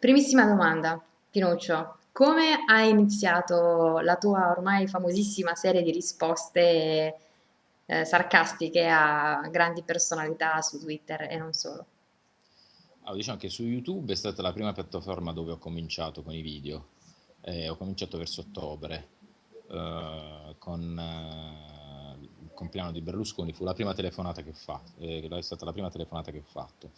Primissima domanda, Pinuccio. Come hai iniziato la tua ormai famosissima serie di risposte eh, sarcastiche a grandi personalità su Twitter e non solo? Allora, diciamo che su YouTube è stata la prima piattaforma dove ho cominciato con i video. Eh, ho cominciato verso ottobre eh, con eh, il compleanno di Berlusconi, fu la prima telefonata che ho fatto, eh, è stata la prima telefonata che ho fatto.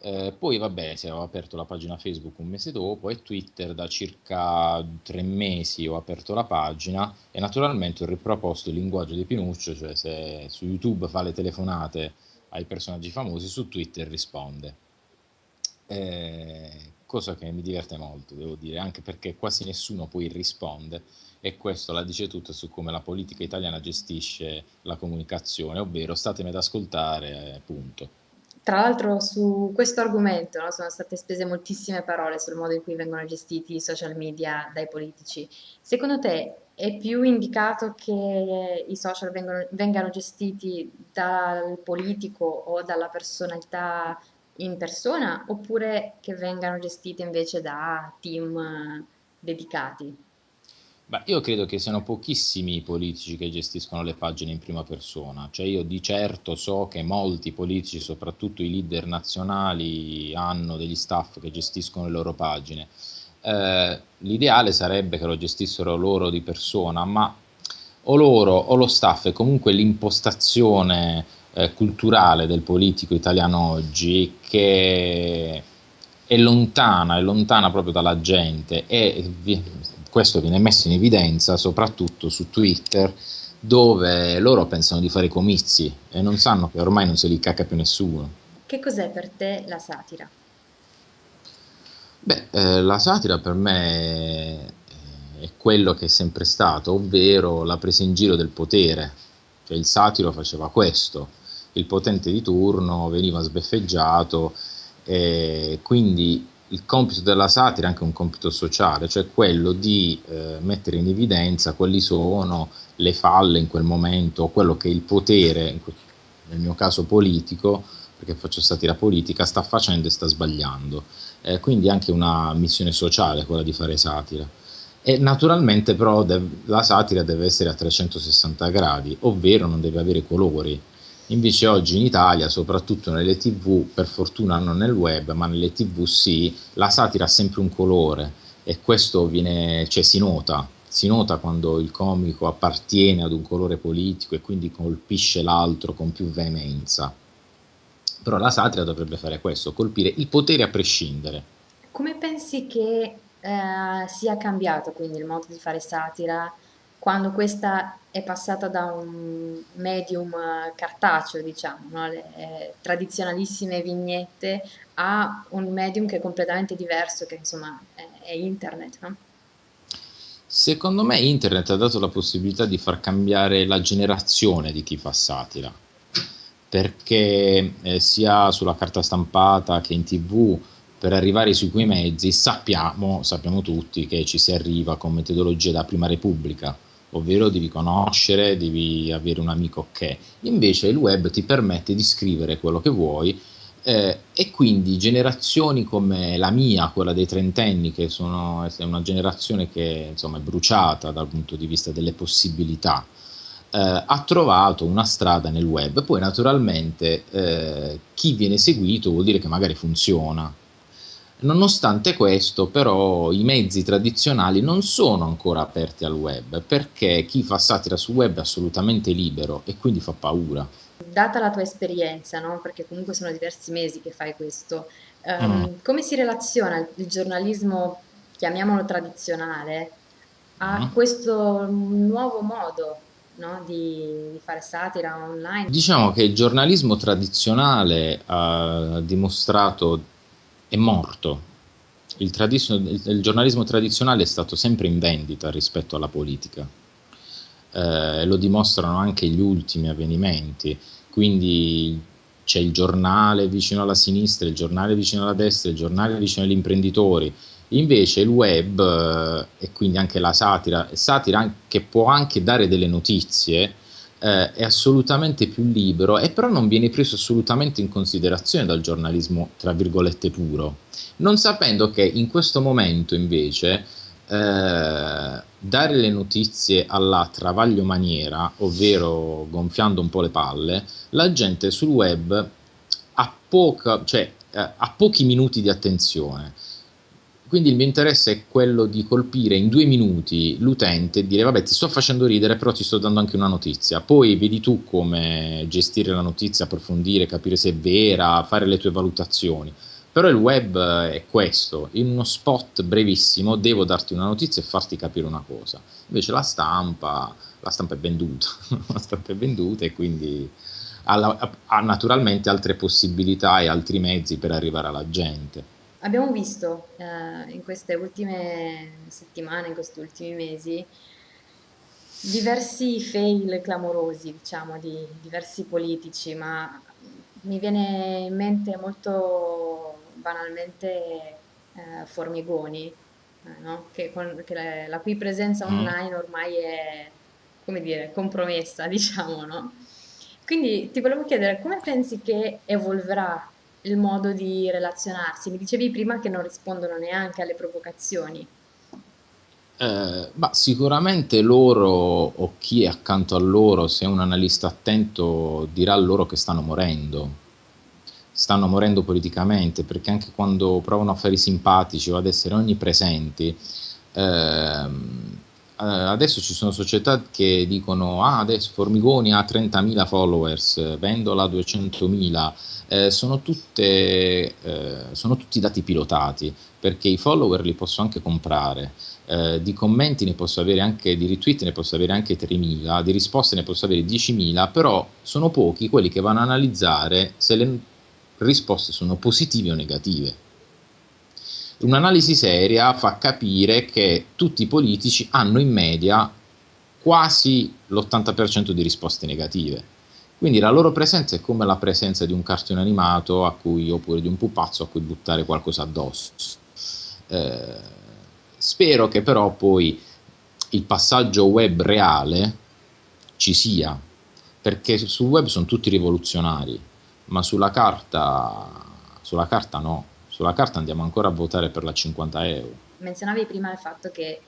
Eh, poi vabbè, se ho aperto la pagina Facebook un mese dopo e Twitter da circa tre mesi ho aperto la pagina e naturalmente ho riproposto il linguaggio di Pinuccio, cioè se su YouTube fa le telefonate ai personaggi famosi, su Twitter risponde. Eh, cosa che mi diverte molto, devo dire, anche perché quasi nessuno poi risponde e questo la dice tutto su come la politica italiana gestisce la comunicazione, ovvero statemi ad ascoltare, punto. Tra l'altro su questo argomento, no, sono state spese moltissime parole sul modo in cui vengono gestiti i social media dai politici. Secondo te è più indicato che i social vengono- vengano gestiti dal politico o dalla personalità in persona oppure che vengano gestiti invece da team eh, dedicati? Beh, io credo che siano pochissimi i politici che gestiscono le pagine in prima persona, cioè io di certo so che molti politici, soprattutto i leader nazionali, hanno degli staff che gestiscono le loro pagine. Eh, l'ideale sarebbe che lo gestissero loro di persona, ma o loro o lo staff e comunque l'impostazione eh, culturale del politico italiano oggi che è lontana, è lontana proprio dalla gente e questo viene messo in evidenza soprattutto su Twitter dove loro pensano di fare comizi e non sanno che ormai non se li cacca più nessuno. Che cos'è per te la satira? Beh, eh, la satira per me è, è quello che è sempre stato, ovvero la presa in giro del potere. Cioè il satiro faceva questo, il potente di turno veniva sbeffeggiato e quindi il compito della satira è anche un compito sociale, cioè quello di eh, mettere in evidenza quali sono le falle in quel momento, quello che il potere, nel mio caso politico, perché faccio satira politica, sta facendo e sta sbagliando. Eh, quindi anche una missione sociale quella di fare satira. E naturalmente però la satira deve essere a 360 gradi, ovvero non deve avere colori. Invece oggi in Italia, soprattutto nelle tv, per fortuna non nel web, ma nelle tv sì, la satira ha sempre un colore e questo viene, cioè, si nota, si nota quando il comico appartiene ad un colore politico e quindi colpisce l'altro con più veemenza. Però la satira dovrebbe fare questo, colpire il potere a prescindere. Come pensi che eh, sia cambiato quindi il modo di fare satira quando questa è passata da un medium cartaceo, diciamo, no? Le eh, tradizionalissime vignette, a un medium che è completamente diverso, che insomma è, è internet, no? Secondo me internet ha dato la possibilità di far cambiare la generazione di chi fa satira, perché eh, sia sulla carta stampata che in tv, per arrivare sui quei mezzi sappiamo, sappiamo tutti che ci si arriva con metodologie da prima repubblica, ovvero devi conoscere, devi avere un amico che. Invece il web ti permette di scrivere quello che vuoi eh, e quindi generazioni come la mia, quella dei trentenni, che sono, è una generazione che insomma, è bruciata dal punto di vista delle possibilità, eh, ha trovato una strada nel web. Poi naturalmente eh, chi viene seguito vuol dire che magari funziona. Nonostante questo, però, i mezzi tradizionali non sono ancora aperti al web perché chi fa satira sul web è assolutamente libero e quindi fa paura. Data la tua esperienza, no? Perché comunque sono diversi mesi che fai questo, Mm. ehm, come si relaziona il, il giornalismo, chiamiamolo tradizionale, a Mm. questo nuovo modo, no? Di, di fare satira online? Diciamo che il giornalismo tradizionale ha dimostrato è morto. Il, il- il giornalismo tradizionale è stato sempre in vendita rispetto alla politica. Eh, lo dimostrano anche gli ultimi avvenimenti. Quindi c'è il giornale vicino alla sinistra, il giornale vicino alla destra, il giornale vicino agli imprenditori. Invece il web eh, e quindi anche la satira, satira che può anche dare delle notizie, eh, è assolutamente più libero e però non viene preso assolutamente in considerazione dal giornalismo, tra virgolette, puro, non sapendo che in questo momento invece eh, dare le notizie alla travaglio maniera, ovvero gonfiando un po' le palle, la gente sul web ha, poca, cioè, eh, ha pochi minuti di attenzione quindi il mio interesse è quello di colpire in due minuti l'utente e dire vabbè ti sto facendo ridere però ti sto dando anche una notizia, poi vedi tu come gestire la notizia, approfondire, capire se è vera, fare le tue valutazioni. Però il web è questo, in uno spot brevissimo devo darti una notizia e farti capire una cosa. Invece la stampa, la stampa è venduta, la stampa è venduta e quindi ha, ha naturalmente altre possibilità e altri mezzi per arrivare alla gente. Abbiamo visto eh, in queste ultime settimane, in questi ultimi mesi, diversi fail clamorosi, diciamo, di diversi politici, ma mi viene in mente molto banalmente eh, Formigoni, eh, no? che, con, che la, la, cui presenza mm. online ormai è, come dire, compromessa, diciamo, no? Quindi ti volevo chiedere come pensi che evolverà il modo di relazionarsi. Mi dicevi prima che non rispondono neanche alle provocazioni. Eh, ma sicuramente loro o chi è accanto a loro, se è un analista attento, dirà loro che stanno morendo. Stanno morendo politicamente perché anche quando provano a fare i simpatici o ad essere onnipresenti, ehm, eh, adesso ci sono società che dicono ah adesso Formigoni ha 30.000 followers, Vendola 200.000, eh, sono, tutte, eh, sono tutti dati pilotati perché i follower li posso anche comprare, eh, di commenti ne posso avere anche, di retweet ne posso avere anche 3.000, di risposte ne posso avere 10.000, però sono pochi quelli che vanno a analizzare se le risposte sono positive o negative Un'analisi seria fa capire che tutti i politici hanno in media quasi l'80% di risposte negative. Quindi la loro presenza è come la presenza di un cartone animato cui, oppure di un pupazzo a cui buttare qualcosa addosso. Eh, spero che però poi il passaggio web reale ci sia, perché sul web sono tutti rivoluzionari, ma sulla carta, sulla carta no sulla carta andiamo ancora a votare per la 50 euro. Menzionavi prima il fatto che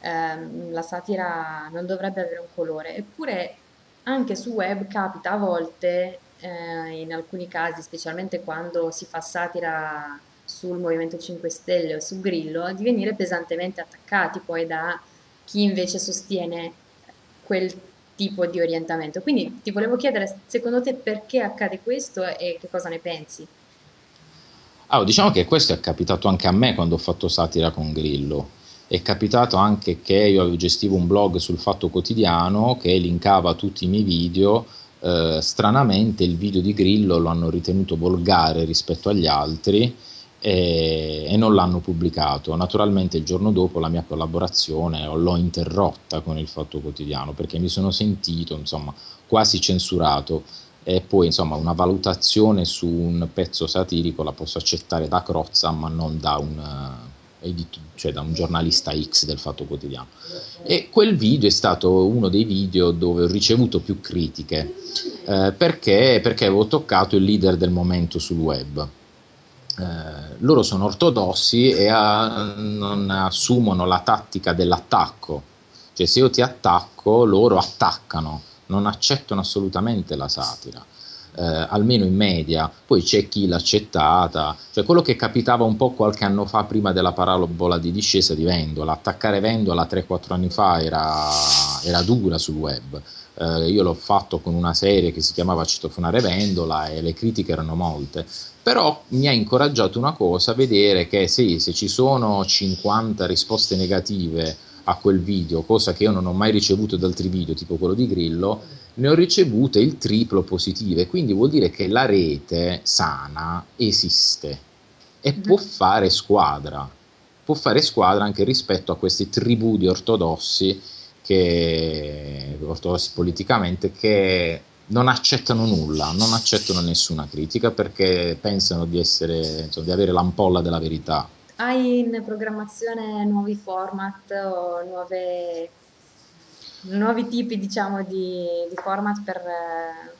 ehm, la satira non dovrebbe avere un colore, eppure anche su web capita a volte, eh, in alcuni casi, specialmente quando si fa satira sul Movimento 5 Stelle o su Grillo, di venire pesantemente attaccati poi da chi invece sostiene quel tipo di orientamento. Quindi ti volevo chiedere, secondo te perché accade questo e che cosa ne pensi? Allora, diciamo che questo è capitato anche a me quando ho fatto satira con Grillo. È capitato anche che io gestivo un blog sul Fatto Quotidiano che linkava tutti i miei video. Eh, stranamente il video di Grillo lo hanno ritenuto volgare rispetto agli altri e, e, non l'hanno pubblicato. Naturalmente il giorno dopo la mia collaborazione l'ho interrotta con il Fatto Quotidiano perché mi sono sentito insomma quasi censurato e poi insomma una valutazione su un pezzo satirico la posso accettare da Crozza ma non da un, uh, edit- cioè da un giornalista X del Fatto Quotidiano. E quel video è stato uno dei video dove ho ricevuto più critiche. Eh, perché, perché avevo toccato il leader del momento sul web. Eh, loro sono ortodossi e a, non assumono la tattica dell'attacco. Cioè se io ti attacco loro attaccano non accettano assolutamente la satira. Eh, almeno in media, poi c'è chi l'ha accettata, cioè quello che capitava un po' qualche anno fa prima della parabola di discesa di Vendola, attaccare Vendola 3-4 anni fa era, era dura sul web, eh, io l'ho fatto con una serie che si chiamava Citofonare Vendola e le critiche erano molte, però mi ha incoraggiato una cosa, vedere che sì, se ci sono 50 risposte negative a quel video, cosa che io non ho mai ricevuto da altri video, tipo quello di Grillo, ne ho ricevute il triplo positive, quindi vuol dire che la rete sana esiste e mm-hmm. può fare squadra, può fare squadra anche rispetto a questi tribù di ortodossi, che, ortodossi politicamente, che non accettano nulla, non accettano nessuna critica perché pensano di, essere, insomma, di avere l'ampolla della verità. Hai in programmazione nuovi format o nuove... nuovi tipi, diciamo, di, di format per,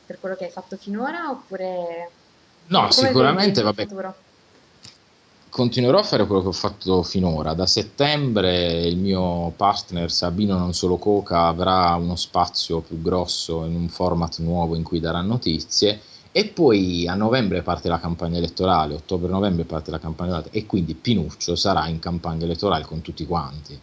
per quello che hai fatto finora oppure No, sicuramente, vabbè, continuerò a fare quello che ho fatto finora. Da settembre il mio partner Sabino Non Solo Coca avrà uno spazio più grosso in un format nuovo in cui darà notizie e poi a novembre parte la campagna elettorale, ottobre-novembre parte la campagna elettorale e quindi Pinuccio sarà in campagna elettorale con tutti quanti.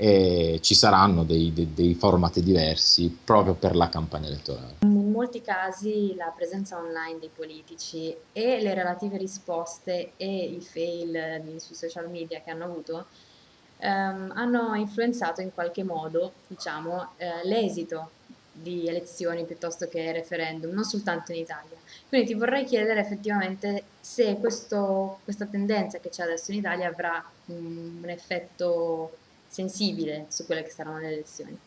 E ci saranno dei, dei- dei format diversi proprio per la campagna elettorale. In molti casi la presenza online dei politici e le relative risposte e i fail sui social media che hanno avuto ehm, hanno influenzato in qualche modo, diciamo, eh, l'esito di elezioni piuttosto che referendum, non soltanto in Italia. Quindi ti vorrei chiedere effettivamente se questo- questa tendenza che c'è adesso in Italia avrà mm, un effetto sensibile su quelle che saranno le elezioni.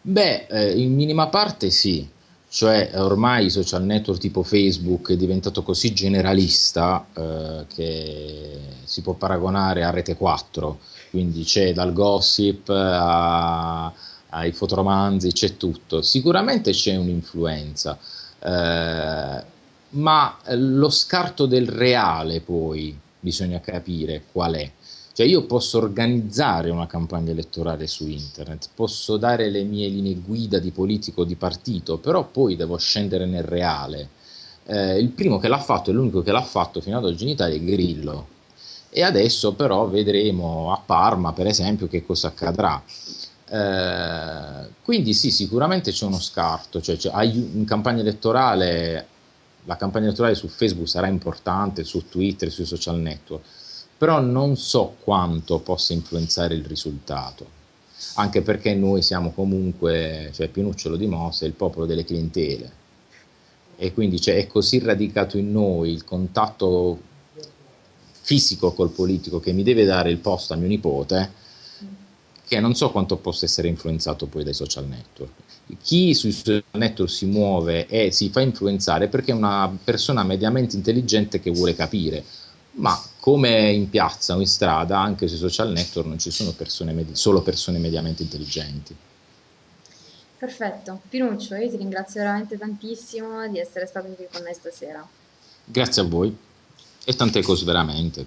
Beh, eh, in minima parte sì, cioè ormai i social network tipo Facebook è diventato così generalista eh, che si può paragonare a Rete 4, quindi c'è dal gossip a- ai fotoromanzi, c'è tutto. Sicuramente c'è un'influenza, eh, ma lo scarto del reale poi bisogna capire qual è. Cioè io posso organizzare una campagna elettorale su internet, posso dare le mie linee guida di politico di partito, però poi devo scendere nel reale. Eh, il primo che l'ha fatto e l'unico che l'ha fatto fino ad oggi in Italia è Grillo. E adesso però vedremo a Parma, per esempio, che cosa accadrà. Eh, quindi sì, sicuramente c'è uno scarto, cioè, ai- in campagna elettorale, la campagna elettorale su Facebook sarà importante, su Twitter, sui social network, però non so quanto possa influenzare il risultato, anche perché noi siamo comunque, cioè Pinuccio lo dimostra, il popolo delle clientele e quindi cioè, è così radicato in noi il contatto fisico col politico che mi deve dare il posto a mio nipote che non so quanto possa essere influenzato poi dai social network. Chi sui social network si muove e si fa influenzare perché è una persona mediamente intelligente che vuole capire, ma come in piazza o in strada, anche sui social network non ci sono persone solo persone mediamente intelligenti. Perfetto, Pinuccio, io ti ringrazio veramente tantissimo di essere stato qui con noi stasera. Grazie a voi e tante cose veramente.